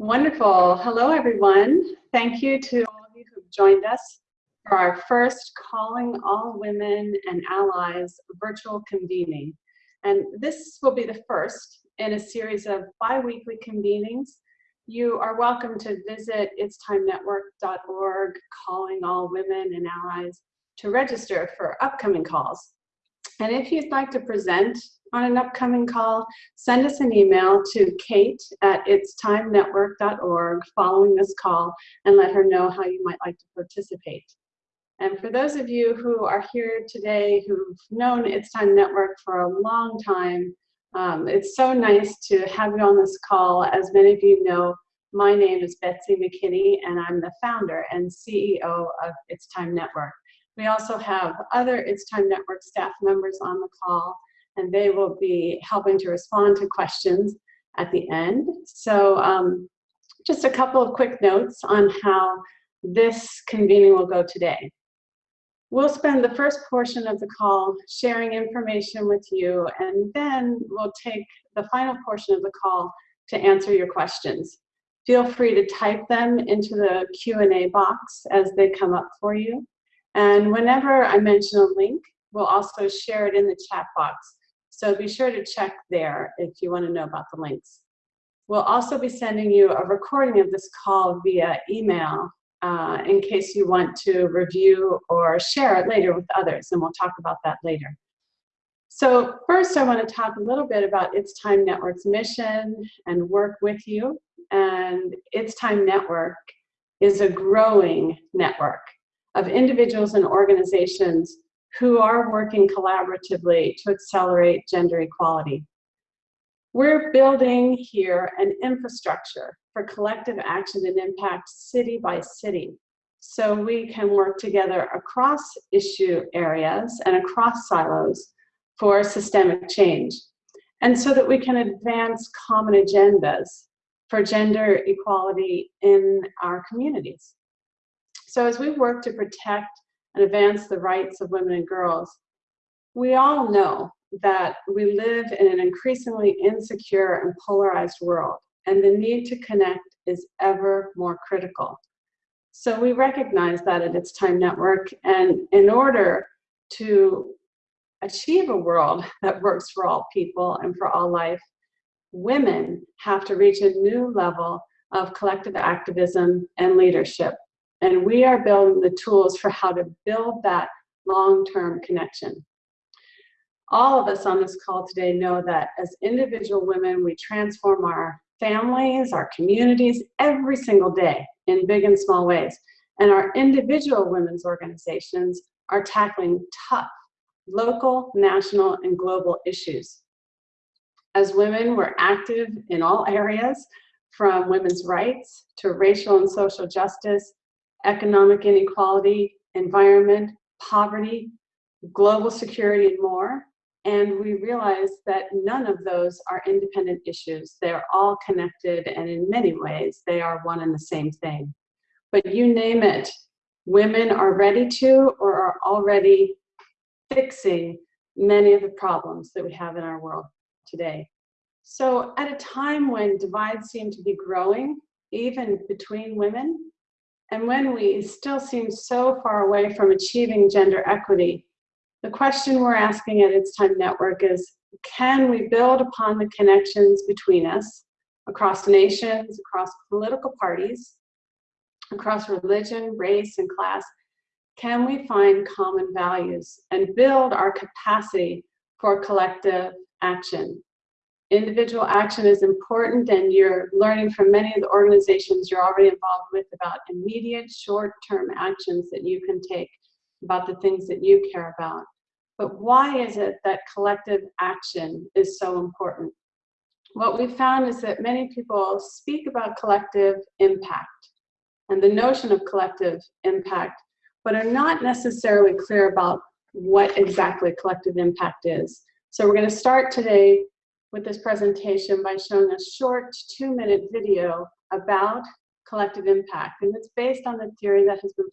Wonderful. Hello, everyone. Thank you to all of you who've joined us for our first Calling All Women and Allies virtual convening. And this will be the first in a series of bi-weekly convenings. You are welcome to visit itstimenetwork.org, Calling All Women and Allies, to register for upcoming calls. And if you'd like to present on an upcoming call, send us an email to kate at itstimenetwork.org following this call and let her know how you might like to participate. And for those of you who are here today who've known It's Time Network for a long time, um, it's so nice to have you on this call. As many of you know, my name is Betsy McKinney and I'm the founder and CEO of It's Time Network. We also have other It's Time Network staff members on the call and they will be helping to respond to questions at the end. So um, just a couple of quick notes on how this convening will go today. We'll spend the first portion of the call sharing information with you, and then we'll take the final portion of the call to answer your questions. Feel free to type them into the Q&A box as they come up for you. And whenever I mention a link, we'll also share it in the chat box so be sure to check there if you want to know about the links. We'll also be sending you a recording of this call via email uh, in case you want to review or share it later with others, and we'll talk about that later. So first I want to talk a little bit about It's Time Network's mission and work with you. And It's Time Network is a growing network of individuals and organizations who are working collaboratively to accelerate gender equality. We're building here an infrastructure for collective action and impact city by city so we can work together across issue areas and across silos for systemic change and so that we can advance common agendas for gender equality in our communities. So as we work to protect and advance the rights of women and girls. We all know that we live in an increasingly insecure and polarized world, and the need to connect is ever more critical. So we recognize that at It's Time Network, and in order to achieve a world that works for all people and for all life, women have to reach a new level of collective activism and leadership. And we are building the tools for how to build that long-term connection. All of us on this call today know that as individual women, we transform our families, our communities, every single day in big and small ways. And our individual women's organizations are tackling tough local, national, and global issues. As women, we're active in all areas, from women's rights to racial and social justice economic inequality, environment, poverty, global security, and more. And we realize that none of those are independent issues. They're all connected, and in many ways, they are one and the same thing. But you name it, women are ready to or are already fixing many of the problems that we have in our world today. So at a time when divides seem to be growing, even between women, and when we still seem so far away from achieving gender equity, the question we're asking at It's Time Network is, can we build upon the connections between us across nations, across political parties, across religion, race, and class? Can we find common values and build our capacity for collective action? Individual action is important and you're learning from many of the organizations you're already involved with about immediate short-term actions that you can take about the things that you care about. But why is it that collective action is so important? What we found is that many people speak about collective impact and the notion of collective impact, but are not necessarily clear about what exactly collective impact is. So we're going to start today with this presentation by showing a short two-minute video about collective impact. And it's based on the theory that has been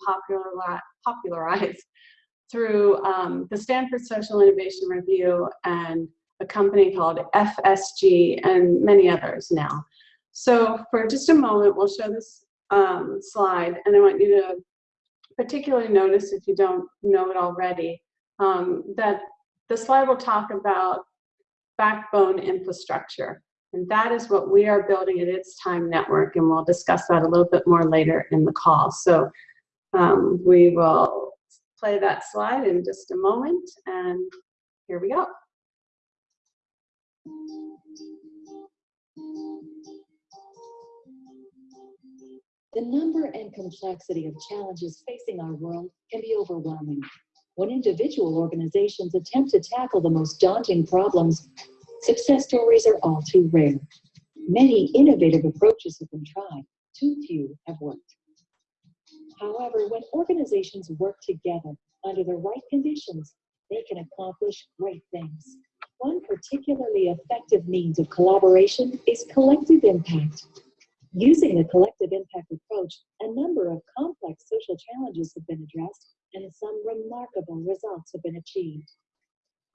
popularized through um, the Stanford Social Innovation Review and a company called FSG and many others now. So for just a moment, we'll show this um, slide, and I want you to particularly notice if you don't know it already, um, that the slide will talk about backbone infrastructure. And that is what we are building at It's Time Network, and we'll discuss that a little bit more later in the call. So um, we will play that slide in just a moment, and here we go. The number and complexity of challenges facing our world can be overwhelming. When individual organizations attempt to tackle the most daunting problems, success stories are all too rare. Many innovative approaches have been tried, too few have worked. However, when organizations work together under the right conditions, they can accomplish great things. One particularly effective means of collaboration is collective impact. Using the collective impact approach, a number of complex social challenges have been addressed and some remarkable results have been achieved.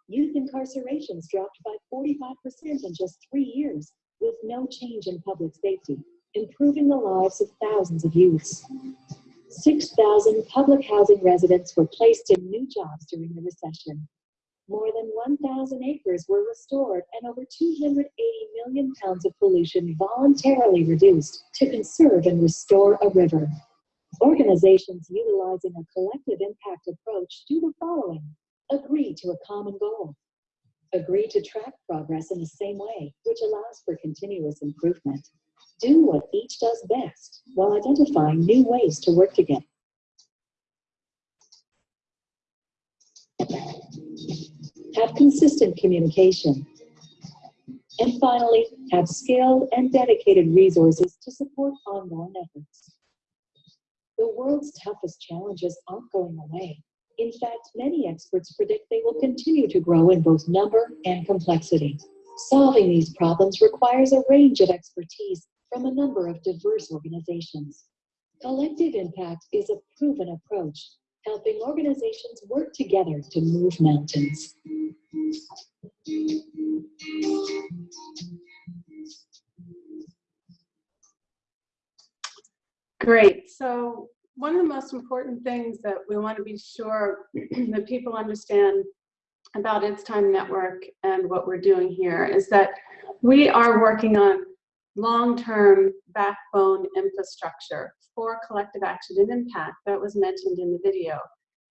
Youth incarcerations dropped by 45% in just three years with no change in public safety, improving the lives of thousands of youths. 6,000 public housing residents were placed in new jobs during the recession. More than 1,000 acres were restored and over 280 million pounds of pollution voluntarily reduced to conserve and restore a river. Organizations utilizing a collective impact approach do the following. Agree to a common goal. Agree to track progress in the same way, which allows for continuous improvement. Do what each does best while identifying new ways to work together. Have consistent communication. And finally, have skilled and dedicated resources to support ongoing efforts. The world's toughest challenges aren't going away. In fact, many experts predict they will continue to grow in both number and complexity. Solving these problems requires a range of expertise from a number of diverse organizations. Collective impact is a proven approach helping organizations work together to move mountains. Great. So one of the most important things that we want to be sure that people understand about It's Time Network and what we're doing here is that we are working on long-term backbone infrastructure for collective action and impact that was mentioned in the video.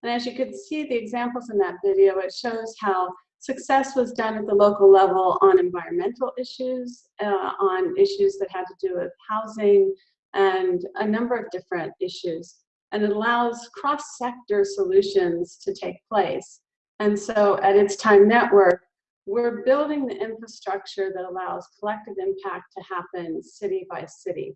And as you could see the examples in that video, it shows how success was done at the local level on environmental issues, uh, on issues that had to do with housing, and a number of different issues. And it allows cross-sector solutions to take place. And so at It's Time Network, we're building the infrastructure that allows collective impact to happen city by city.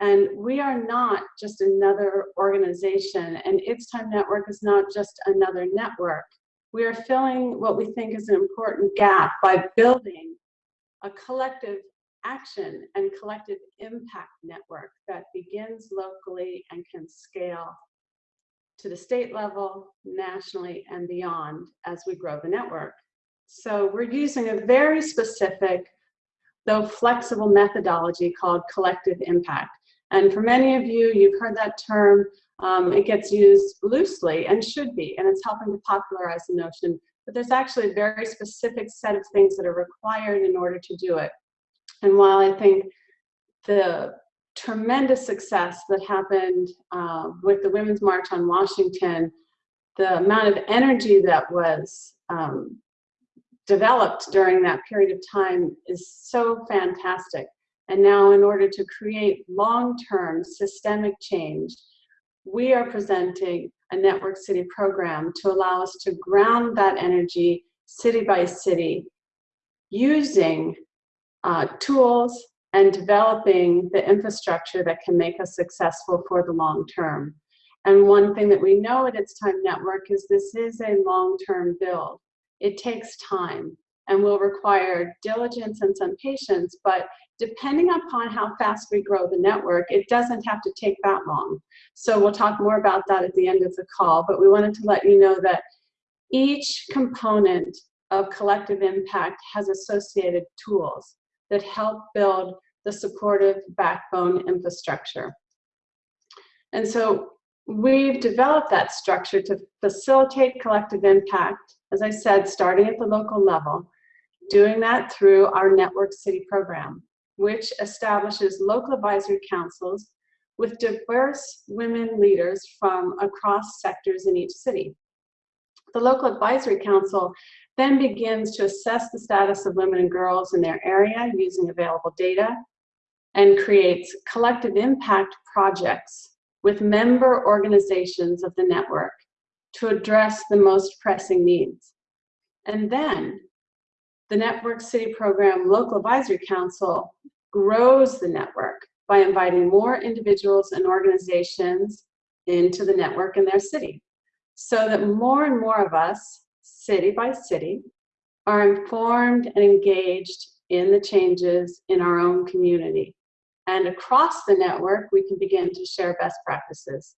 And we are not just another organization, and It's Time Network is not just another network. We are filling what we think is an important gap by building a collective action and collective impact network that begins locally and can scale to the state level, nationally, and beyond as we grow the network. So we're using a very specific, though flexible methodology called collective impact. And for many of you, you've heard that term. Um, it gets used loosely and should be, and it's helping to popularize the notion. But there's actually a very specific set of things that are required in order to do it. And while I think the tremendous success that happened uh, with the Women's March on Washington, the amount of energy that was um, developed during that period of time is so fantastic. And now in order to create long-term systemic change, we are presenting a Network City program to allow us to ground that energy city by city using uh, tools and developing the infrastructure that can make us successful for the long term. And one thing that we know at It's Time Network is this is a long-term build. It takes time and will require diligence and some patience, but depending upon how fast we grow the network, it doesn't have to take that long. So we'll talk more about that at the end of the call, but we wanted to let you know that each component of collective impact has associated tools that help build the supportive backbone infrastructure. And so we've developed that structure to facilitate collective impact, as I said, starting at the local level, doing that through our Network City program, which establishes local advisory councils with diverse women leaders from across sectors in each city. The local advisory council then begins to assess the status of women and girls in their area using available data and creates collective impact projects with member organizations of the network to address the most pressing needs. And then the Network City Program Local Advisory Council grows the network by inviting more individuals and organizations into the network in their city so that more and more of us, city by city, are informed and engaged in the changes in our own community. And across the network, we can begin to share best practices.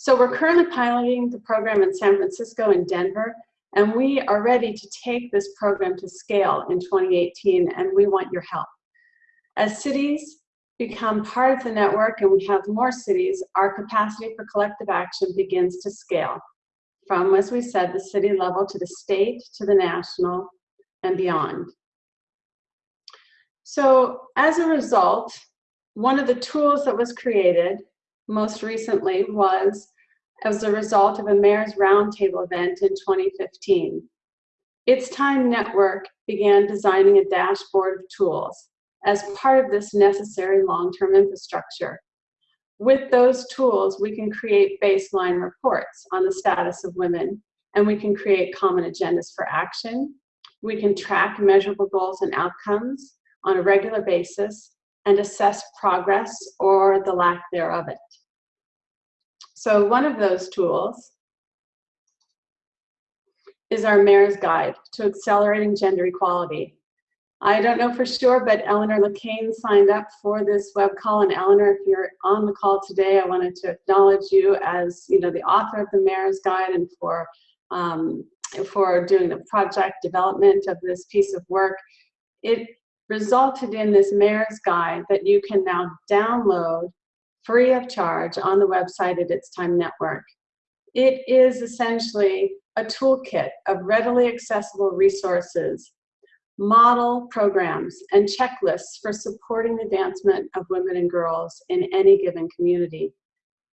So we're currently piloting the program in San Francisco and Denver, and we are ready to take this program to scale in 2018, and we want your help. As cities become part of the network and we have more cities, our capacity for collective action begins to scale from, as we said, the city level to the state, to the national, and beyond. So as a result, one of the tools that was created most recently was as a result of a mayor's roundtable event in 2015. It's Time Network began designing a dashboard of tools as part of this necessary long-term infrastructure. With those tools, we can create baseline reports on the status of women, and we can create common agendas for action. We can track measurable goals and outcomes on a regular basis and assess progress or the lack thereof it. So one of those tools is our Mayor's Guide to Accelerating Gender Equality. I don't know for sure, but Eleanor LeCain signed up for this web call. And Eleanor, if you're on the call today, I wanted to acknowledge you as you know the author of the Mayor's Guide and for um, for doing the project development of this piece of work. It resulted in this Mayor's Guide that you can now download free of charge on the website at It's Time Network. It is essentially a toolkit of readily accessible resources model programs and checklists for supporting the advancement of women and girls in any given community.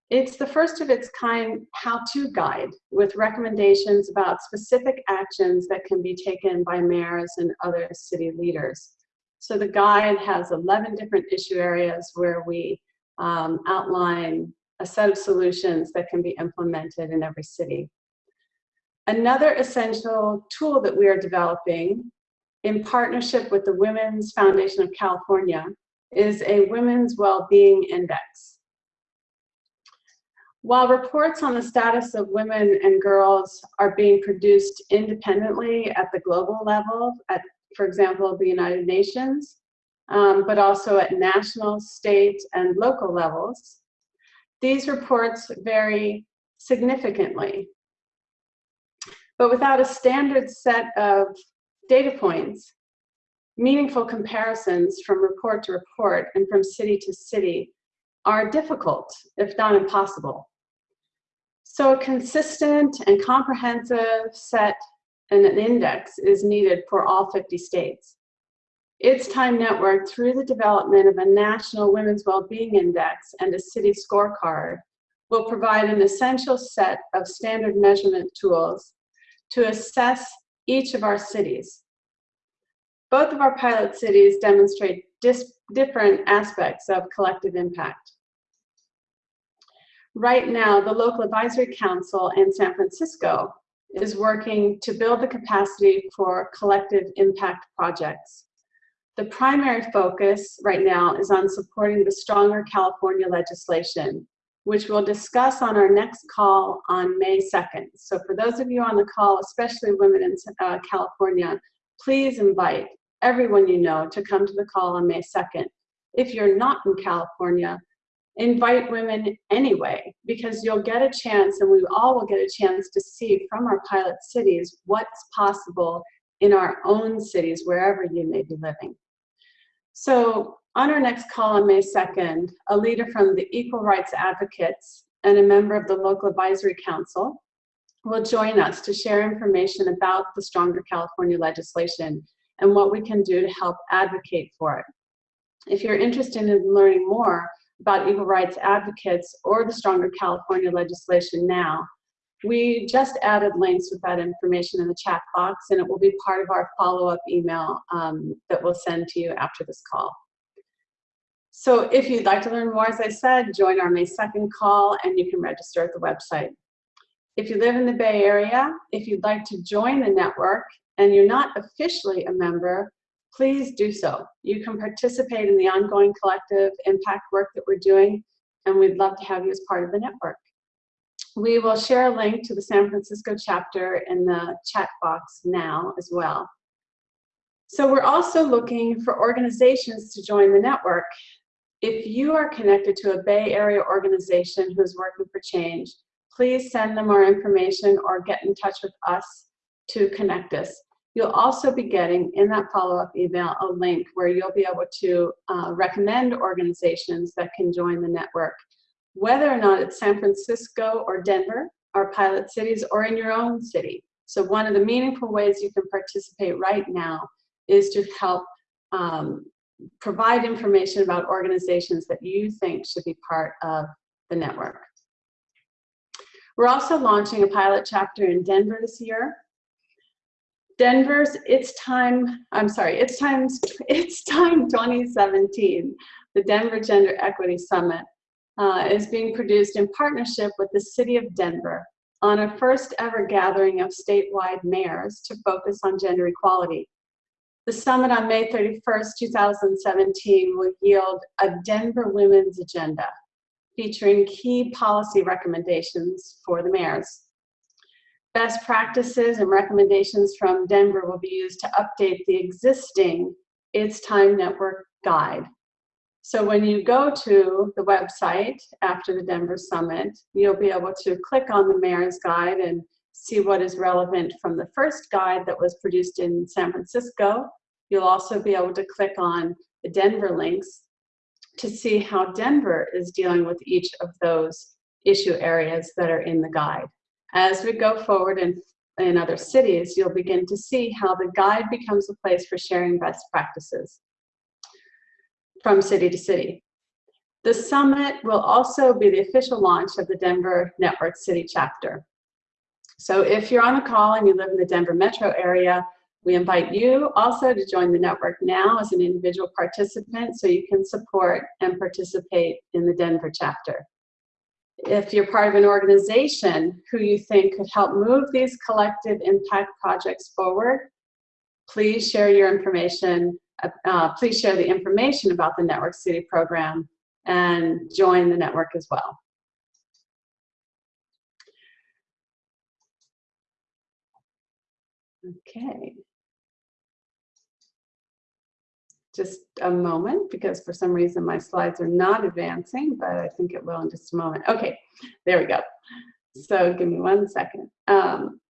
It's the first of its kind how-to guide with recommendations about specific actions that can be taken by mayors and other city leaders. So the guide has 11 different issue areas where we um, outline a set of solutions that can be implemented in every city. Another essential tool that we are developing in partnership with the Women's Foundation of California, is a Women's Wellbeing Index. While reports on the status of women and girls are being produced independently at the global level, at, for example, the United Nations, um, but also at national, state, and local levels, these reports vary significantly. But without a standard set of data points, meaningful comparisons from report to report and from city to city are difficult, if not impossible. So a consistent and comprehensive set and an index is needed for all 50 states. It's Time Network, through the development of a National Women's well-being Index and a city scorecard, will provide an essential set of standard measurement tools to assess each of our cities. Both of our pilot cities demonstrate different aspects of collective impact. Right now, the local advisory council in San Francisco is working to build the capacity for collective impact projects. The primary focus right now is on supporting the stronger California legislation which we'll discuss on our next call on May 2nd. So for those of you on the call, especially women in uh, California, please invite everyone you know to come to the call on May 2nd. If you're not in California, invite women anyway, because you'll get a chance and we all will get a chance to see from our pilot cities what's possible in our own cities, wherever you may be living. So on our next call on May 2nd, a leader from the Equal Rights Advocates and a member of the local advisory council will join us to share information about the Stronger California legislation and what we can do to help advocate for it. If you're interested in learning more about equal rights advocates or the Stronger California legislation now, we just added links with that information in the chat box and it will be part of our follow-up email um, that we'll send to you after this call. So if you'd like to learn more, as I said, join our May 2nd call and you can register at the website. If you live in the Bay Area, if you'd like to join the network and you're not officially a member, please do so. You can participate in the ongoing collective impact work that we're doing, and we'd love to have you as part of the network. We will share a link to the San Francisco chapter in the chat box now as well. So we're also looking for organizations to join the network. If you are connected to a Bay Area organization who's working for change, please send them our information or get in touch with us to connect us. You'll also be getting in that follow-up email a link where you'll be able to uh, recommend organizations that can join the network, whether or not it's San Francisco or Denver, our pilot cities, or in your own city. So one of the meaningful ways you can participate right now is to help um, provide information about organizations that you think should be part of the network. We're also launching a pilot chapter in Denver this year. Denver's It's Time, I'm sorry, It's Time, It's Time 2017, the Denver Gender Equity Summit, uh, is being produced in partnership with the City of Denver on a first ever gathering of statewide mayors to focus on gender equality. The summit on May 31st, 2017 will yield a Denver Women's Agenda, featuring key policy recommendations for the mayors. Best practices and recommendations from Denver will be used to update the existing It's Time Network guide. So when you go to the website after the Denver Summit, you'll be able to click on the Mayor's Guide and see what is relevant from the first guide that was produced in San Francisco. You'll also be able to click on the Denver links to see how Denver is dealing with each of those issue areas that are in the guide. As we go forward in, in other cities, you'll begin to see how the guide becomes a place for sharing best practices from city to city. The summit will also be the official launch of the Denver Network City chapter. So if you're on a call and you live in the Denver metro area, we invite you also to join the network now as an individual participant so you can support and participate in the Denver chapter. If you're part of an organization who you think could help move these collective impact projects forward, please share your information, uh, please share the information about the Network City program and join the network as well. Okay. just a moment because for some reason my slides are not advancing, but I think it will in just a moment. Okay, there we go. So give me one second. Um,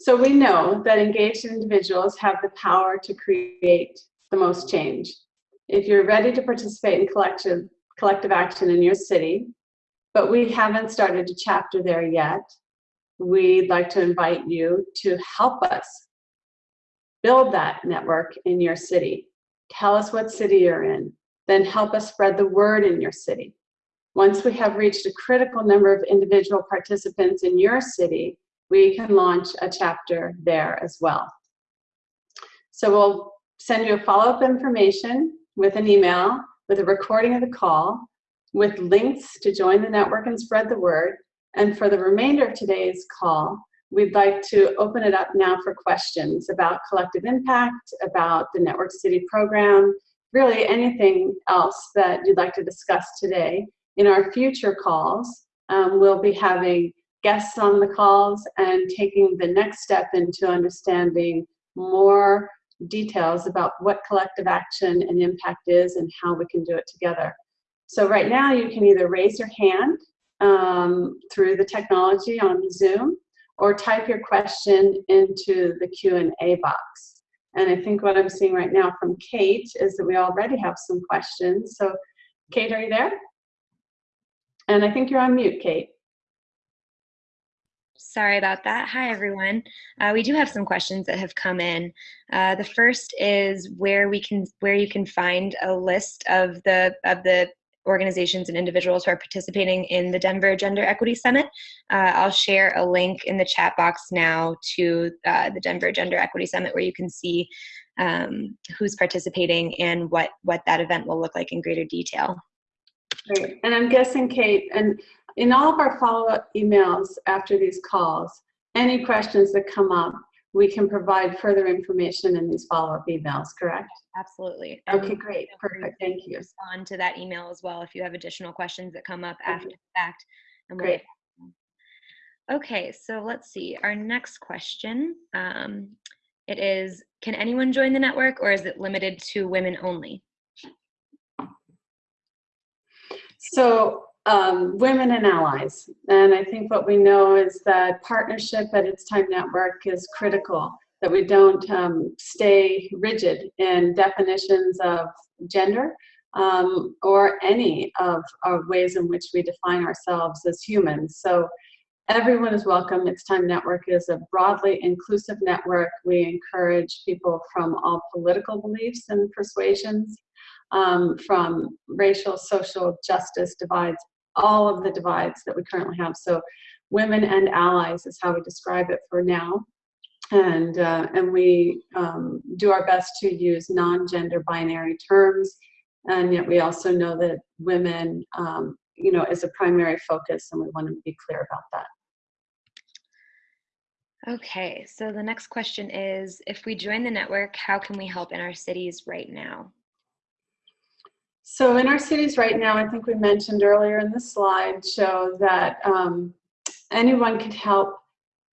so we know that engaged individuals have the power to create the most change. If you're ready to participate in collective, collective action in your city, but we haven't started a chapter there yet, we'd like to invite you to help us build that network in your city. Tell us what city you're in. Then help us spread the word in your city. Once we have reached a critical number of individual participants in your city, we can launch a chapter there as well. So we'll send you a follow-up information with an email, with a recording of the call, with links to join the network and spread the word. And for the remainder of today's call, We'd like to open it up now for questions about collective impact, about the Network City program, really anything else that you'd like to discuss today. In our future calls, um, we'll be having guests on the calls and taking the next step into understanding more details about what collective action and impact is and how we can do it together. So right now you can either raise your hand um, through the technology on Zoom or type your question into the Q&A box. And I think what I'm seeing right now from Kate is that we already have some questions. So Kate, are you there? And I think you're on mute, Kate. Sorry about that. Hi, everyone. Uh, we do have some questions that have come in. Uh, the first is where we can, where you can find a list of the of the organizations and individuals who are participating in the Denver Gender Equity Summit. Uh, I'll share a link in the chat box now to uh, the Denver Gender Equity Summit where you can see um, who's participating and what what that event will look like in greater detail. Great. And I'm guessing, Kate, and in all of our follow-up emails after these calls, any questions that come up, we can provide further information in these follow-up emails, correct? Absolutely. Okay, great, perfect, thank you. respond to that email as well if you have additional questions that come up after the fact. and we'll Great. get back to them. Okay, so let's see. Our next question. Um, it is, can anyone join the network or is it limited to women only? So um, women and allies, and I think what we know is that partnership at It's Time Network is critical, that we don't um, stay rigid in definitions of gender um, or any of our ways in which we define ourselves as humans. So everyone is welcome. It's Time Network is a broadly inclusive network. We encourage people from all political beliefs and persuasions um, from racial, social justice divides, all of the divides that we currently have. So women and allies is how we describe it for now. And, uh, and we um, do our best to use non-gender binary terms. And yet we also know that women, um, you know, is a primary focus and we want to be clear about that. Okay, so the next question is, if we join the network, how can we help in our cities right now? So in our cities right now, I think we mentioned earlier in the slide show that um, anyone could help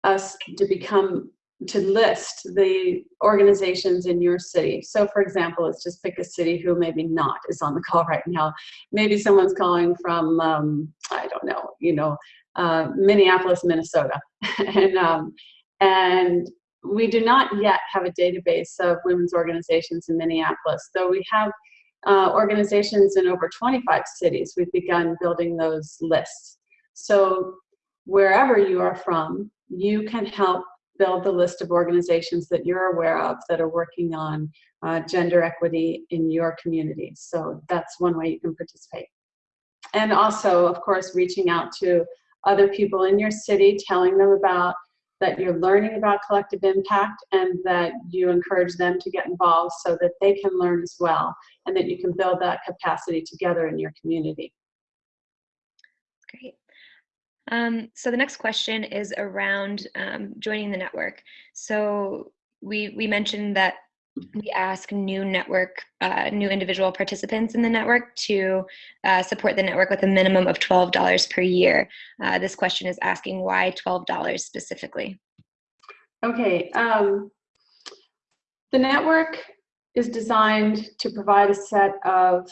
us to become, to list the organizations in your city. So for example, let's just pick a city who maybe not is on the call right now. Maybe someone's calling from, um, I don't know, you know, uh, Minneapolis, Minnesota. and, um, and we do not yet have a database of women's organizations in Minneapolis, though we have uh, organizations in over 25 cities. We've begun building those lists. So wherever you are from, you can help build the list of organizations that you're aware of that are working on uh, gender equity in your community. So that's one way you can participate. And also, of course, reaching out to other people in your city, telling them about that you're learning about collective impact and that you encourage them to get involved so that they can learn as well and that you can build that capacity together in your community. Great. Um, so the next question is around um, joining the network. So we, we mentioned that we ask new network, uh, new individual participants in the network to uh, support the network with a minimum of $12 per year. Uh, this question is asking why $12 specifically? Okay, um, the network is designed to provide a set of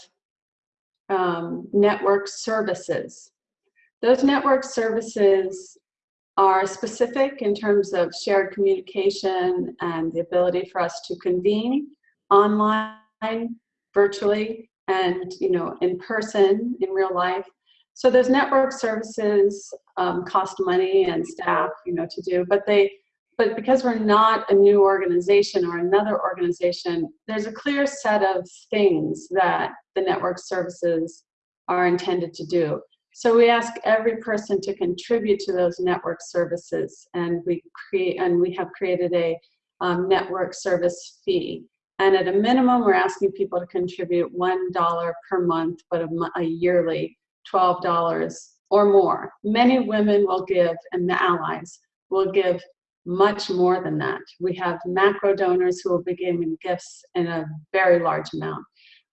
um, network services. Those network services are specific in terms of shared communication and the ability for us to convene online, virtually, and you know, in person, in real life. So those network services um, cost money and staff, you know, to do, but they, but because we're not a new organization or another organization, there's a clear set of things that the network services are intended to do. So we ask every person to contribute to those network services and we create and we have created a um, network service fee. And at a minimum, we're asking people to contribute $1 per month, but a, a yearly $12 or more. Many women will give and the allies will give much more than that. We have macro donors who will be giving gifts in a very large amount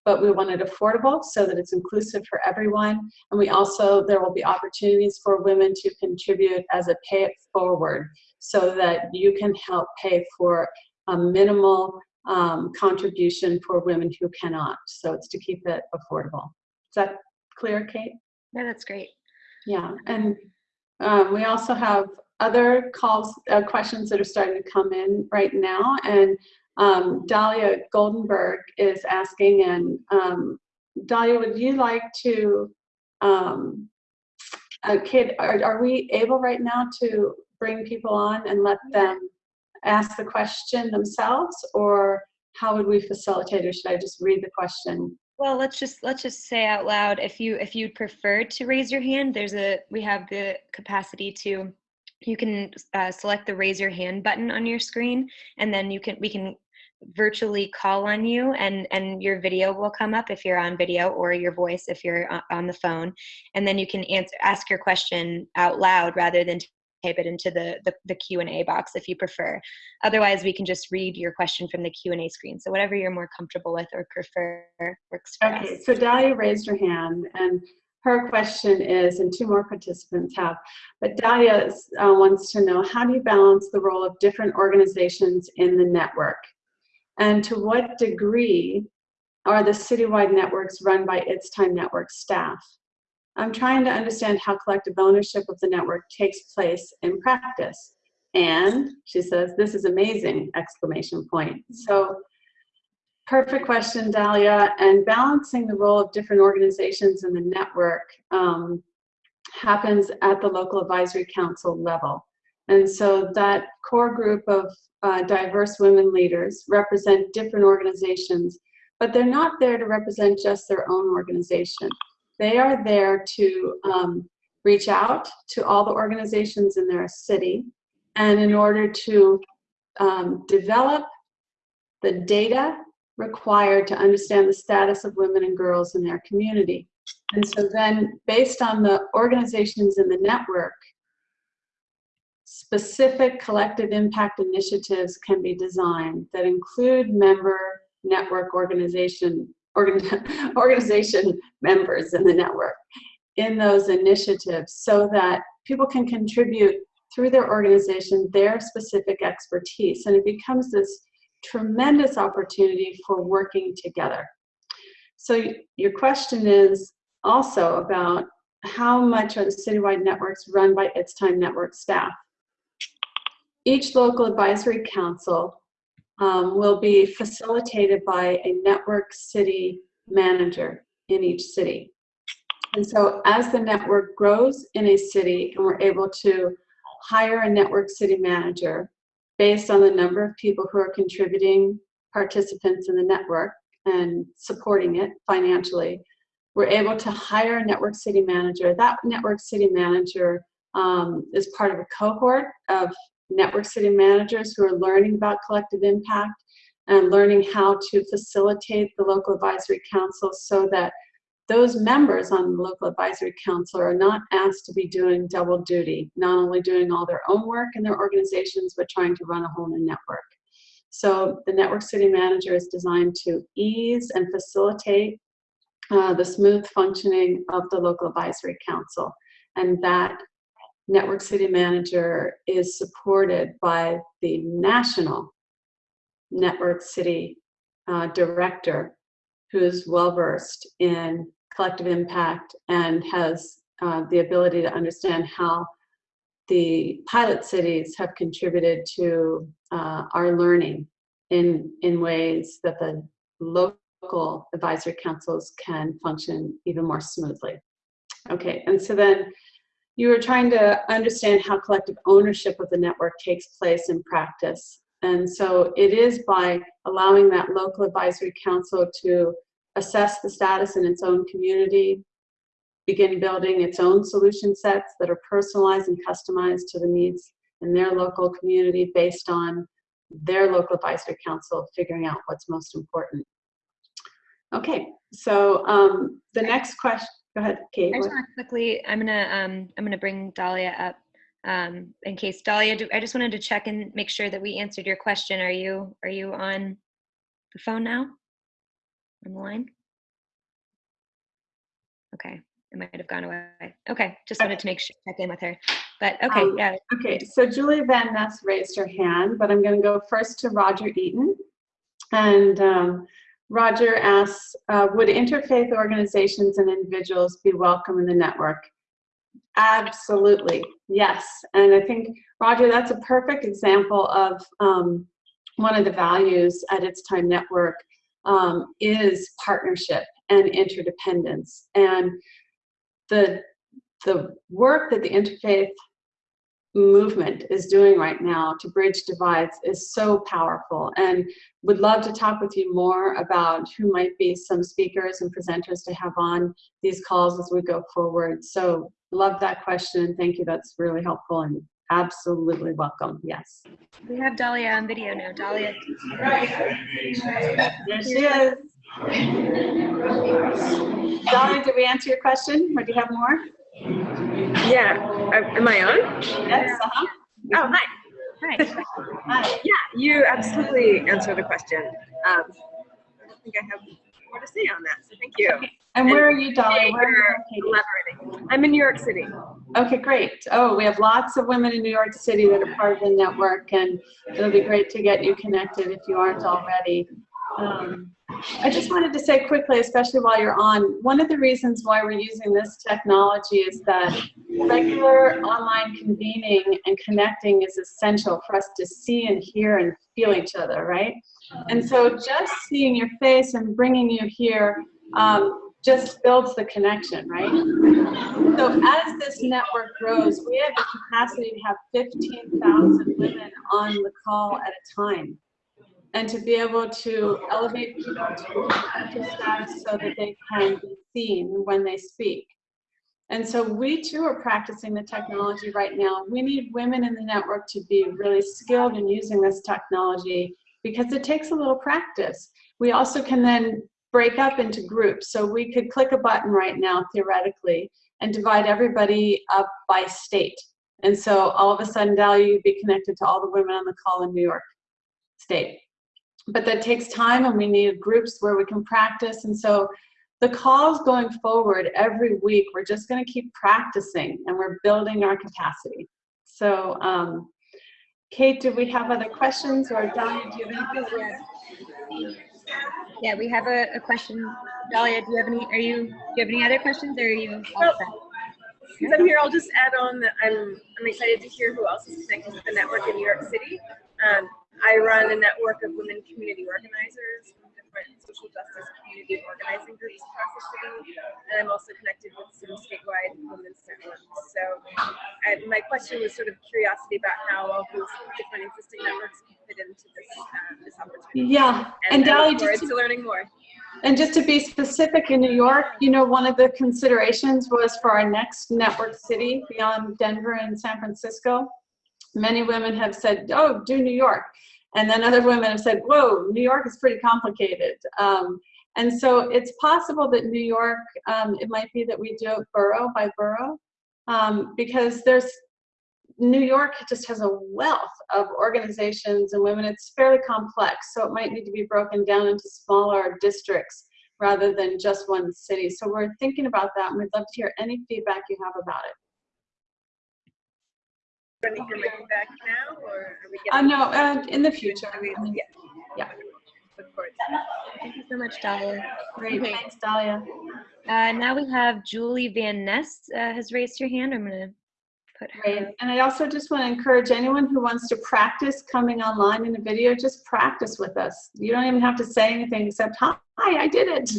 but we want it affordable so that it's inclusive for everyone. And we also, there will be opportunities for women to contribute as a pay it forward so that you can help pay for a minimal um, contribution for women who cannot. So it's to keep it affordable. Is that clear, Kate? Yeah, that's great. Yeah, and um, we also have other calls, uh, questions that are starting to come in right now. And um, Dahlia Goldenberg is asking, and um, Dahlia, would you like to, um, okay, are, are we able right now to bring people on and let them ask the question themselves, or how would we facilitate, or should I just read the question? Well, let's just let's just say out loud if you if you'd prefer to raise your hand, there's a we have the capacity to you can uh, select the raise your hand button on your screen and then you can we can virtually call on you and and your video will come up if you're on video or your voice if you're on the phone and then you can answer ask your question out loud rather than type it into the, the, the Q&A box if you prefer. Otherwise, we can just read your question from the Q&A screen. So whatever you're more comfortable with or prefer works for okay, us. so Dahlia raised her hand and her question is, and two more participants have, but Dahlia uh, wants to know, how do you balance the role of different organizations in the network? And to what degree are the citywide networks run by It's Time Network staff? I'm trying to understand how collective ownership of the network takes place in practice. And she says, this is amazing, exclamation point. So perfect question, Dahlia. And balancing the role of different organizations in the network um, happens at the local advisory council level. And so that core group of uh, diverse women leaders represent different organizations, but they're not there to represent just their own organization. They are there to um, reach out to all the organizations in their city and in order to um, develop the data required to understand the status of women and girls in their community. And so then based on the organizations in the network, specific collective impact initiatives can be designed that include member network organization organ organization members in the network in those initiatives so that people can contribute through their organization their specific expertise and it becomes this tremendous opportunity for working together. So your question is also about how much are the citywide networks run by It's Time Network staff? Each local advisory council um, will be facilitated by a network city manager in each city. And so as the network grows in a city and we're able to hire a network city manager based on the number of people who are contributing participants in the network and supporting it financially, we're able to hire a network city manager. That network city manager um, is part of a cohort of network city managers who are learning about collective impact and learning how to facilitate the local advisory council so that those members on the local advisory council are not asked to be doing double duty, not only doing all their own work in their organizations, but trying to run a whole new network. So the network city manager is designed to ease and facilitate uh, the smooth functioning of the local advisory council. And that network city manager is supported by the national network city uh, director who is well versed in collective impact and has uh, the ability to understand how the pilot cities have contributed to uh, our learning in, in ways that the local advisory councils can function even more smoothly. Okay, and so then you were trying to understand how collective ownership of the network takes place in practice. And so it is by allowing that local advisory council to assess the status in its own community, begin building its own solution sets that are personalized and customized to the needs in their local community based on their local advisory council figuring out what's most important. Okay, so um, the next question, Go ahead, Kate. I just want to quickly, I'm gonna, um, I'm gonna bring Dahlia up um, in case Dahlia. Do, I just wanted to check and make sure that we answered your question. Are you, are you on the phone now? On the line? Okay, it might have gone away. Okay, just wanted to make sure check in with her. But okay, Um, yeah. Okay, so Julie Van Ness raised her hand, but I'm going to go first to Roger Eaton. And um, Roger asks, uh, would interfaith organizations and individuals be welcome in the network? Absolutely, yes. And I think, Roger, that's a perfect example of um, one of the values at It's Time Network um, is partnership and interdependence. And the, the work that the interfaith movement is doing right now to bridge divides is so powerful and would love to talk with you more about who might be some speakers and presenters to have on these calls as we go forward. So love that question. Thank you. That's really helpful and absolutely welcome. Yes. We have Dahlia on video now. Dahlia. There she is. Dahlia, did we answer your question or do you have more? Yeah. Uh, Am I on? Yes. Uh-huh. Oh, hi. Hi. Hi. Yeah, you absolutely answered the question. Um, I don't think I have more to say on that, so thank you. And where are you, Dolly? Where are you located? I'm in New York City. Okay, great. Oh, we have lots of women in New York City that are part of the network, and it'll be great to get you connected if you aren't already. Um, I just wanted to say quickly, especially while you're on, one of the reasons why we're using this technology is that regular online convening and connecting is essential for us to see and hear and feel each other, right? And so just seeing your face and bringing you here um, just builds the connection, right? So as this network grows, we have the capacity to have 15,000 women on the call at a time. And to be able to elevate people to status so that they can be seen when they speak. And so we too are practicing the technology right now. We need women in the network to be really skilled in using this technology because it takes a little practice. We also can then break up into groups. So we could click a button right now, theoretically, and divide everybody up by state. And so all of a sudden, Dahlia, you'd be connected to all the women on the call in New York State. But that takes time and we need groups where we can practice. And so the calls going forward every week, we're just gonna keep practicing and we're building our capacity. So um, Kate, do we have other questions or Dahlia, do you have anything? Yeah, we have a, a question. Dahlia, do you have any, are you, do you have any other questions or are you all set? Since I'm here, I'll just add on that I'm, I'm excited to hear who else is connected with the network in New York City. Um, I run a network of women community organizers different social justice community organizing groups across the city. And I'm also connected with some statewide women's networks. So I, my question was sort of curiosity about how all those different existing networks can fit into this, uh, this opportunity. Yeah, and Dahlia, just to to learning more. And just to be specific, in New York, you know, one of the considerations was for our next network city beyond Denver and San Francisco. Many women have said, oh, do New York. And then other women have said, whoa, New York is pretty complicated. Um, and so it's possible that New York, um, it might be that we do it borough by borough, um, because there's New York just has a wealth of organizations and women. It's fairly complex, so it might need to be broken down into smaller districts rather than just one city. So we're thinking about that, and we'd love to hear any feedback you have about it. Ready for my feedback now, or are we Uh, getting? no, uh, in the future. I mean, yeah. Yeah. Look forward. Thank you so much, Dahlia. Great, Okay. thanks, Dahlia. Uh, now we have Julie Van Ness uh, has raised her hand. I'm gonna put her. Great. And I also just want to encourage anyone who wants to practice coming online in a video, just practice with us. You don't even have to say anything except, hi, I did it.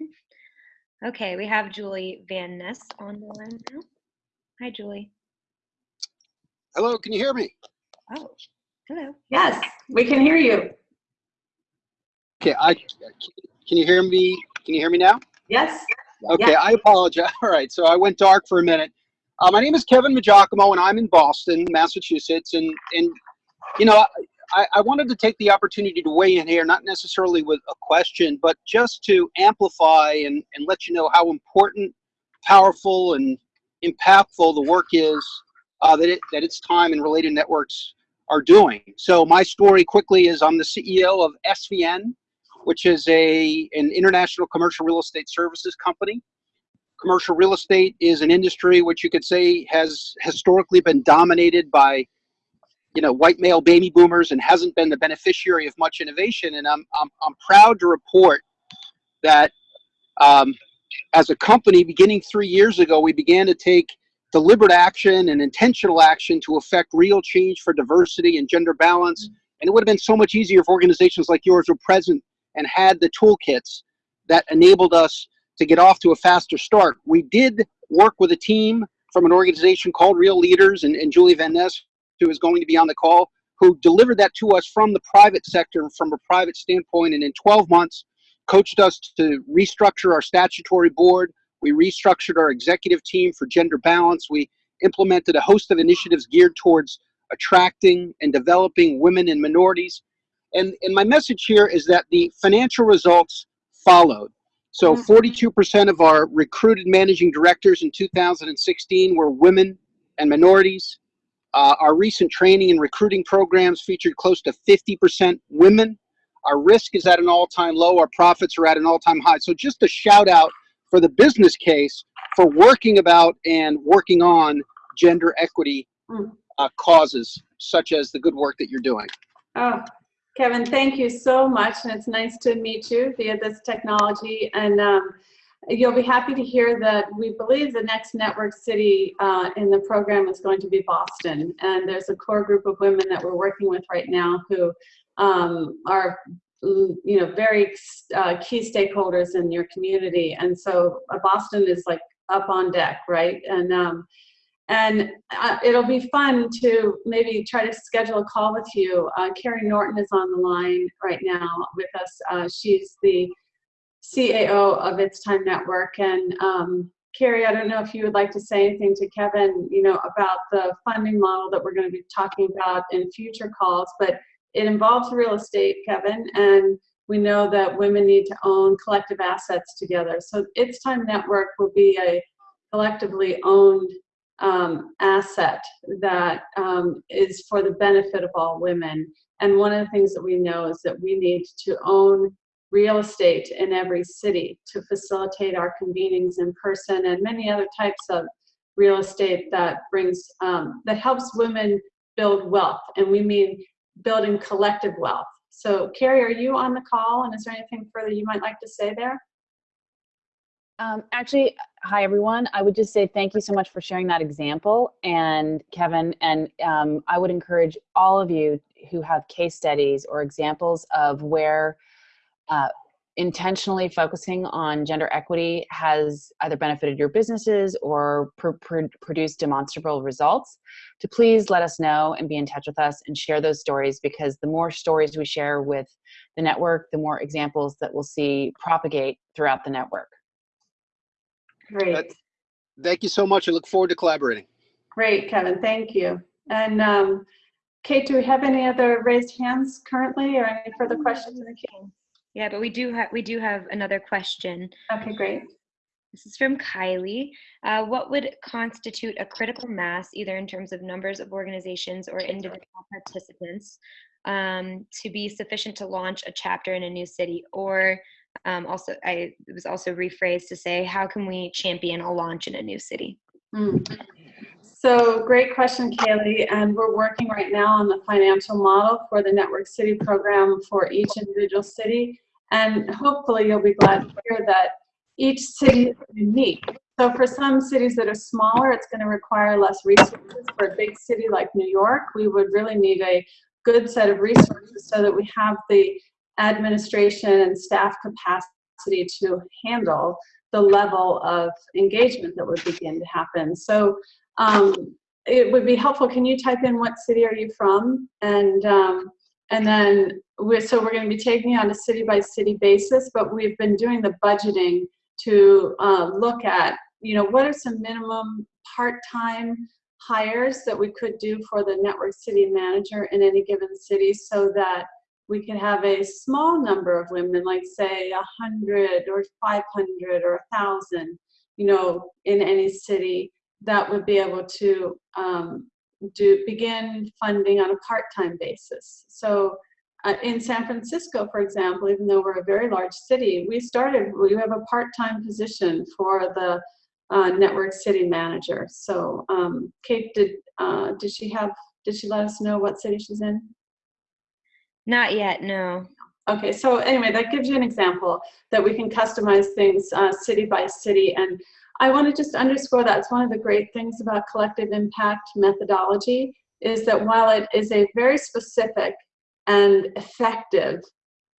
Okay, we have Julie Van Ness on the line now. Hi, Julie. Hello, can you hear me? Oh, hello. Yes, we can hear you. Okay, I can you hear me? Can you hear me now? Yes? Okay, Yeah. I apologize. All right, so I went dark for a minute. Uh, my name is Kevin Maggiacomo, and I'm in Boston, Massachusetts. And and you know, I, I wanted to take the opportunity to weigh in here, not necessarily with a question, but just to amplify and and let you know how important, powerful, and impactful the work is uh, that it that It's Time and related networks are doing. So my story quickly is I'm the CEO of SVN, which is a an international commercial real estate services company. Commercial real estate is an industry which you could say has historically been dominated by, you know, white male baby boomers and hasn't been the beneficiary of much innovation. And I'm I'm, I'm proud to report that um, as a company, beginning three years ago, we began to take deliberate action and intentional action to affect real change for diversity and gender balance mm-hmm. And it would have been so much easier if organizations like yours were present and had the toolkits that enabled us to get off to a faster start. We did work with a team from an organization called Real Leaders and, and Julie Van Ness, who is going to be on the call, who delivered that to us from the private sector, from a private standpoint. And in 12 months, coached us to restructure our statutory board. We restructured our executive team for gender balance. We implemented a host of initiatives geared towards attracting and developing women and minorities. And, and my message here is that the financial results followed. So 42% of our recruited managing directors in 2016 were women and minorities. Uh, our recent training and recruiting programs featured close to 50% women. Our risk is at an all-time low. Our profits are at an all-time high. So just a shout out for the business case for working about and working on gender equity Mm. uh, causes, such as the good work that you're doing. Oh, Kevin, thank you so much, and it's nice to meet you via this technology. And um, you'll be happy to hear that we believe the next network city uh, in the program is going to be Boston. And there's a core group of women that we're working with right now who um, are you know, very uh, key stakeholders in your community. And so uh, Boston is like up on deck, right? And um, and uh, it'll be fun to maybe try to schedule a call with you. Uh, Carrie Norton is on the line right now with us. Uh, she's the CAO of It's Time Network. And um, Carrie, I don't know if you would like to say anything to Kevin, you know, about the funding model that we're going to be talking about in future calls, but it involves real estate, Kevin, and we know that women need to own collective assets together. So It's Time Network will be a collectively owned um, asset that um, is for the benefit of all women. And one of the things that we know is that we need to own real estate in every city to facilitate our convenings in person and many other types of real estate that brings, um, that helps women build wealth. And we mean building collective wealth. So Carrie, are you on the call? And is there anything further you might like to say there? Um, actually, hi everyone. I would just say thank you so much for sharing that example, and Kevin. And um, I would encourage all of you who have case studies or examples of where uh, intentionally focusing on gender equity has either benefited your businesses or pr pr produced demonstrable results, to please let us know and be in touch with us and share those stories because the more stories we share with the network, the more examples that we'll see propagate throughout the network. Great. Thank you so much. I look forward to collaborating. Great, Kevin, thank you. And um, Kate, do we have any other raised hands currently or any further questions in the queue? Yeah, but we do have we do have another question. Okay, great. This is from Kylie. Uh, what would constitute a critical mass, either in terms of numbers of organizations or individual participants, um, to be sufficient to launch a chapter in a new city? Or um, also, I it was also rephrased to say, how can we champion a launch in a new city? Mm. So great question, Kaylee. And we're working right now on the financial model for the Network City program for each individual city. And hopefully you'll be glad to hear that each city is unique. So for some cities that are smaller, it's going to require less resources. For a big city like New York, we would really need a good set of resources so that we have the administration and staff capacity to handle the level of engagement that would begin to happen. So um, it would be helpful. Can you type in what city are you from? And um, and then we're, so we're going to be taking on a city by city basis, but we've been doing the budgeting to uh, look at, you know, what are some minimum part-time hires that we could do for the network city manager in any given city so that we could have a small number of women, like say a hundred or 500 or a thousand, you know, in any city that would be able to um, do begin funding on a part-time basis. So uh, in San Francisco, for example, even though we're a very large city, we started, we have a part-time position for the uh, network city manager. So um, Kate, did, uh, did she have, did she let us know what city she's in? Not yet, no. Okay, so anyway, that gives you an example that we can customize things uh, city by city. And I want to just underscore that it's one of the great things about collective impact methodology is that while it is a very specific and effective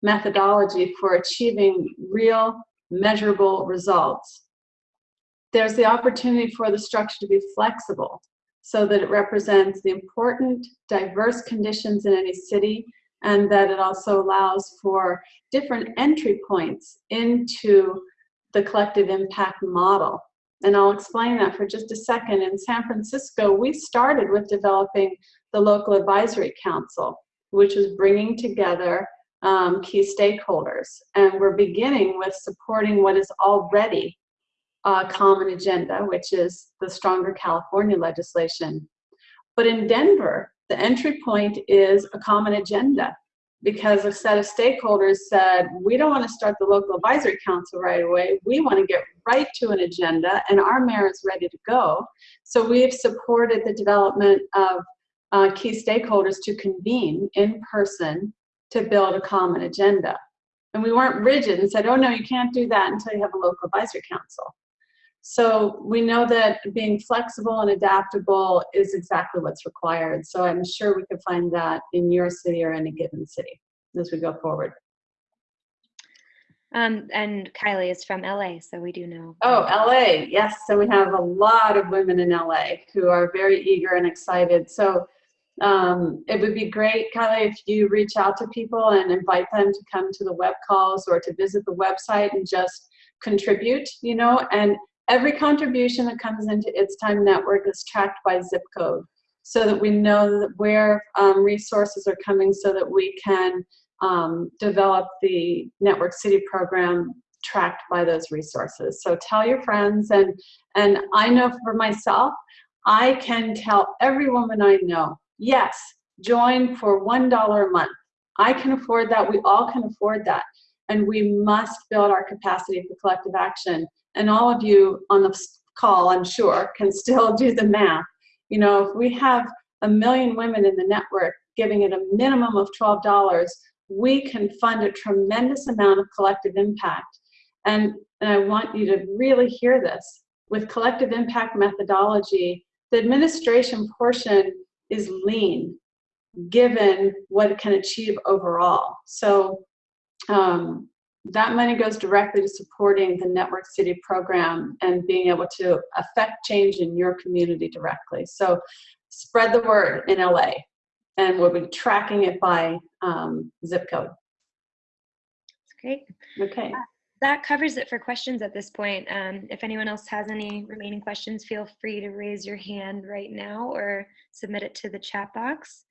methodology for achieving real measurable results. There's the opportunity for the structure to be flexible so that it represents the important diverse conditions in any city and that it also allows for different entry points into the collective impact model. And I'll explain that for just a second. In San Francisco, we started with developing the local advisory council, which was bringing together um, key stakeholders. And we're beginning with supporting what is already a common agenda, which is the stronger California legislation. But in Denver, the entry point is a common agenda because a set of stakeholders said, we don't want to start the local advisory council right away. We want to get right to an agenda and our mayor is ready to go. So we've supported the development of uh, key stakeholders to convene in person to build a common agenda. And we weren't rigid and said, oh no, you can't do that until you have a local advisory council. So we know that being flexible and adaptable is exactly what's required. So I'm sure we could find that in your city or any given city as we go forward. Um, and Kylie is from LA, so we do know. Oh, LA, yes. So we have a lot of women in LA who are very eager and excited. So um, it would be great, Kylie, if you reach out to people and invite them to come to the web calls or to visit the website and just contribute, you know, and every contribution that comes into It's Time Network is tracked by zip code so that we know where um, resources are coming so that we can um, develop the Network City program tracked by those resources. So tell your friends and, and I know for myself, I can tell every woman I know, yes, join for $1 a month. I can afford that, we all can afford that. And we must build our capacity for collective action. And all of you on the call, I'm sure, can still do the math. You know, if we have a million women in the network giving it a minimum of $12, we can fund a tremendous amount of collective impact. And, and I want you to really hear this. With collective impact methodology, the administration portion is lean, given what it can achieve overall. So um, that money goes directly to supporting the Network City program and being able to affect change in your community directly. So spread the word in LA and we'll be tracking it by um, zip code. That's great. Okay. Uh, that covers it for questions at this point. Um, if anyone else has any remaining questions, feel free to raise your hand right now or submit it to the chat box.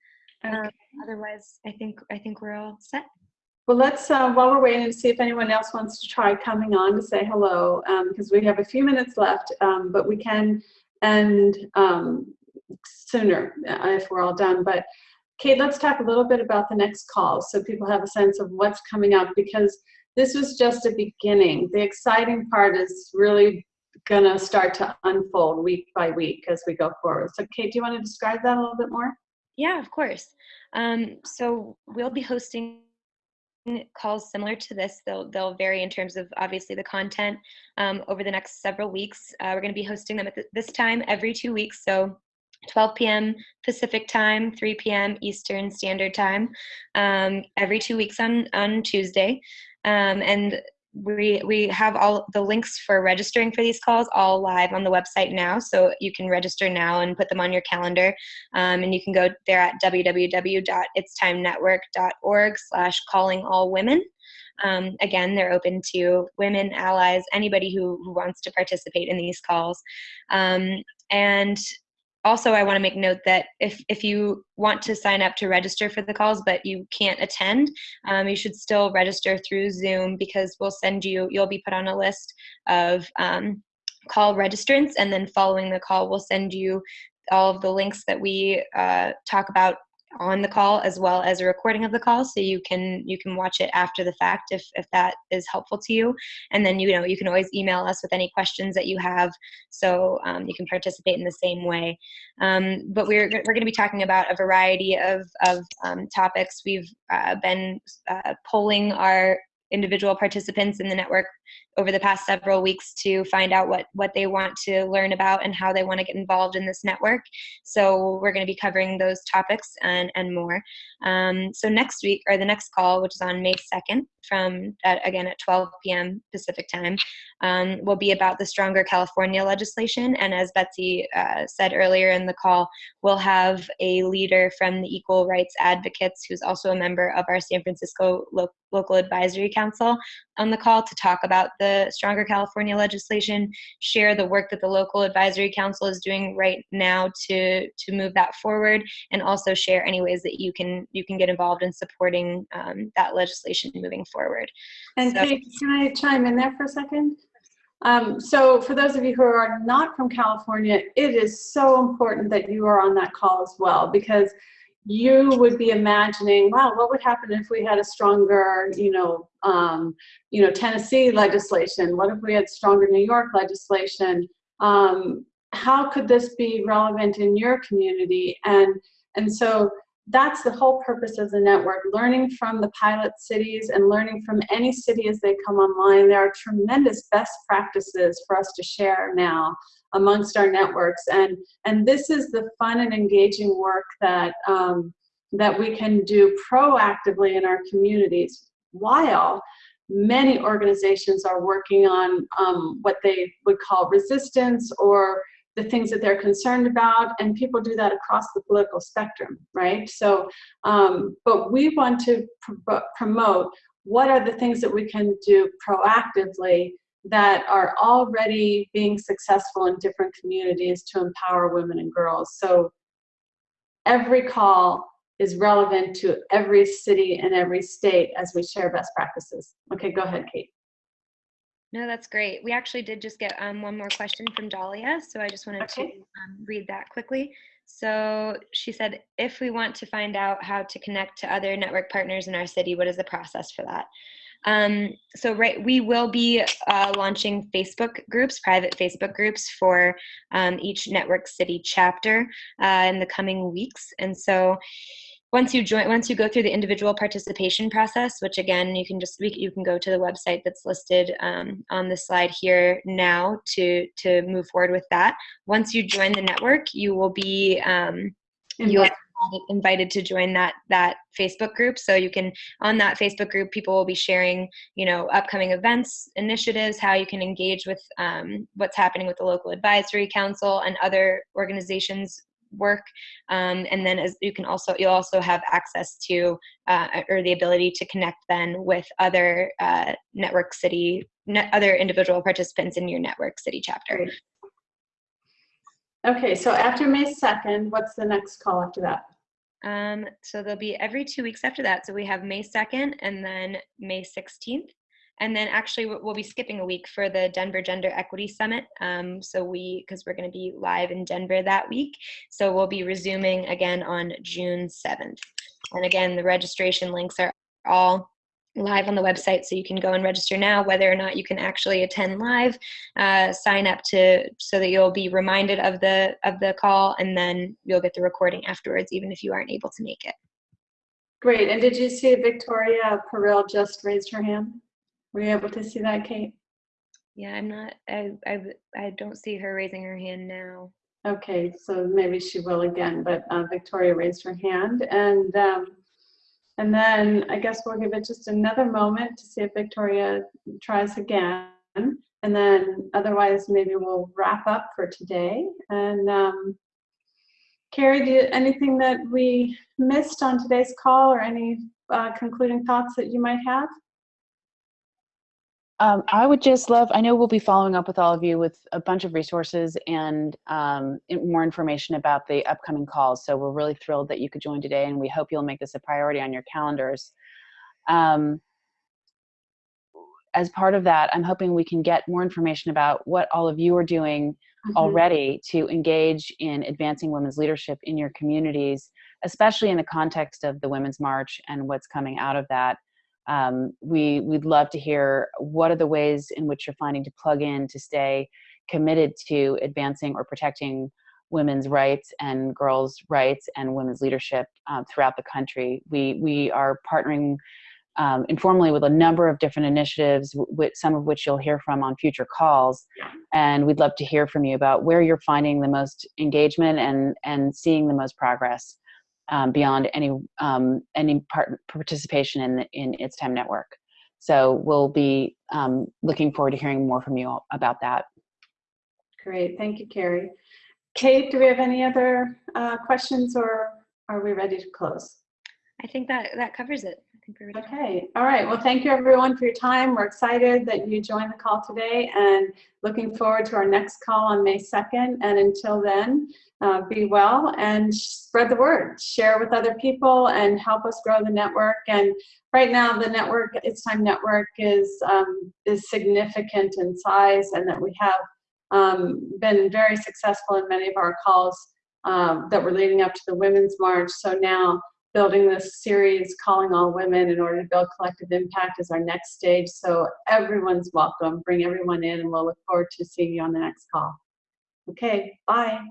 Okay. Um, otherwise, I think I think we're all set. Well, let's, uh, while we're waiting to see if anyone else wants to try coming on to say hello, because um, we have a few minutes left, um, but we can end um, sooner uh, if we're all done. But Kate, let's talk a little bit about the next call so people have a sense of what's coming up because this was just a beginning. The exciting part is really going to start to unfold week by week as we go forward. So Kate, do you want to describe that a little bit more? Yeah, of course. Um, so we'll be hosting calls similar to this. They'll, they'll vary in terms of obviously the content um, over the next several weeks. Uh, we're going to be hosting them at this time every two weeks. So 12 p.m. Pacific time, 3 p.m. Eastern Standard Time, um, every two weeks on, on Tuesday. Um, and we we have all the links for registering for these calls all live on the website now. So you can register now and put them on your calendar. Um, and you can go there at www.itstimenetwork.org slash calling all women. Um, again they're open to women allies anybody who, who wants to participate in these calls. Um, and also i want to make note that if, if you want to sign up to register for the calls but you can't attend um, you should still register through zoom because we'll send you you'll be put on a list of um, call registrants and then following the call we'll send you all of the links that we uh, talk about on the call as well as a recording of the call so you can you can watch it after the fact if if that is helpful to you. And then you know you can always email us with any questions that you have so um, you can participate in the same way. Um, but we're, we're going to be talking about a variety of, of um, topics. We've uh, been uh, polling our individual participants in the network over the past several weeks to find out what what they want to learn about and how they want to get involved in this network. So we're going to be covering those topics and and more. Um, so next week or the next call, which is on May 2nd, from at, again at 12 p.m. Pacific time, um, will be about the Stronger California legislation. And as Betsy uh, said earlier in the call, we'll have a leader from the Equal Rights Advocates, who's also a member of our San Francisco lo- Local Advisory Council, on the call to talk about the Stronger California legislation, share the work that the local advisory council is doing right now to to move that forward, and also share any ways that you can you can get involved in supporting um, that legislation moving forward. And So- Kate, can I chime in there for a second? Um, so for those of you who are not from California, it is so important that you are on that call as well because you would be imagining, wow, what would happen if we had a stronger, you know, um, you know, Tennessee legislation? What if we had stronger New York legislation? Um, how could this be relevant in your community? And and so that's the whole purpose of the network learning from the pilot cities and learning from any city as they come online there are tremendous best practices for us to share now amongst our networks and and this is the fun and engaging work that um, that we can do proactively in our communities while many organizations are working on um, what they would call resistance or the things that they're concerned about, and people do that across the political spectrum, right? So, um, but we want to pr- promote what are the things that we can do proactively that are already being successful in different communities to empower women and girls. So, every call is relevant to every city and every state as we share best practices. Okay, go ahead, Kate. No, that's great. We actually did just get um, one more question from Dahlia, so I just wanted to um, read that quickly. So she said, if we want to find out how to connect to other network partners in our city, what is the process for that? Um, so right, we will be uh, launching Facebook groups, private Facebook groups for um, each network city chapter uh, in the coming weeks. And so once you join once you go through the individual participation process which again you can just you can go to the website that's listed um, on the slide here now to to move forward with that once you join the network you will be um, you'll invited to join that that facebook group. So you can on that facebook group people will be sharing you know upcoming events initiatives how you can engage with um, what's happening with the local advisory council and other organizations work. Um, and then as you can also you'll also have access to uh, or the ability to connect then with other uh, network city net, other individual participants in your network city chapter. Okay, so after May 2nd, what's the next call after that? Um, so they'll be every two weeks after that. So we have may 2nd and then may 16th and then actually we- we'll be skipping a week for the denver gender equity summit. Um, so we because we're going to be live in denver that week. So we'll be resuming again on june 7th and again the registration links are all live on the website so you can go and register now whether or not you can actually attend live uh, sign up to so that you'll be reminded of the of the call and then you'll get the recording afterwards even if you aren't able to make it Great, and did you see Victoria Peril just raised her hand? Were you able to see that, Kate? yeah i'm not i i, I don't see her raising her hand now Okay, so maybe she will again, but uh, Victoria raised her hand. And, um, and then I guess we'll give it just another moment to see if Victoria tries again. And then otherwise, maybe we'll wrap up for today. And um, Carrie, do you, anything that we missed on today's call or any uh, concluding thoughts that you might have? Um, I would just love, I know we'll be following up with all of you with a bunch of resources and um, more information about the upcoming calls. So we're really thrilled that you could join today and we hope you'll make this a priority on your calendars. Um, as part of that, I'm hoping we can get more information about what all of you are doing Mhm. already to engage in advancing women's leadership in your communities, especially in the context of the Women's March and what's coming out of that. Um, we we'd love to hear what are the ways in which you're finding to plug in to stay committed to advancing or protecting women's rights and girls' rights and women's leadership uh, throughout the country. We we are partnering um, informally with a number of different initiatives, with some of which you'll hear from on future calls. And we'd love to hear from you about where you're finding the most engagement and, and seeing the most progress um, beyond any, um, any part, participation in, the, in It's Time Network. So we'll be um, looking forward to hearing more from you all about that. Great, thank you, Carrie. Kate, do we have any other uh, questions or are we ready to close? I think that that covers it. Think ready. Okay, all right. Well, thank you everyone for your time. We're excited that you joined the call today and looking forward to our next call on May 2nd. And until then, uh, be well and spread the word. Share with other people and help us grow the network. And right now, the network, It's Time Network, is um, is significant in size, and that we have um, been very successful in many of our calls um, that were leading up to the Women's March. So now building this series, Calling All Women in order to build collective impact is our next stage. So everyone's welcome. Bring everyone in and we'll look forward to seeing you on the next call. Okay, bye.